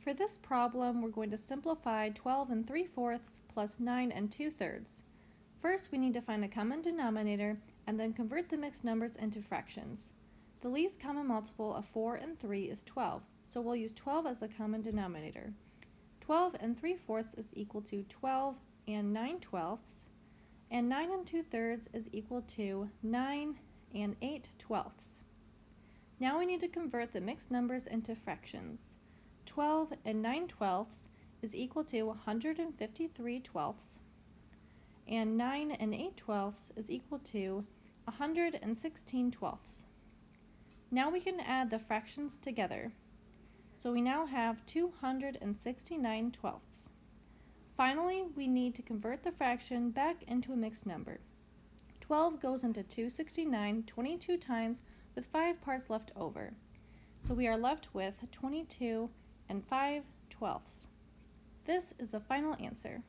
For this problem, we're going to simplify 12 and 3 fourths plus 9 and 2 thirds. First, we need to find a common denominator and then convert the mixed numbers into fractions. The least common multiple of 4 and 3 is 12, so we'll use 12 as the common denominator. 12 and 3 fourths is equal to 12 and 9 twelfths, and 9 and 2 thirds is equal to 9 and 8 twelfths. Now we need to convert the mixed numbers into fractions. 12 and 9 twelfths is equal to 153 twelfths, and 9 and 8 twelfths is equal to 116 twelfths. Now we can add the fractions together. So we now have 269 twelfths. Finally, we need to convert the fraction back into a mixed number. 12 goes into 269 22 times with 5 parts left over. So we are left with 22 and 5 twelfths. This is the final answer.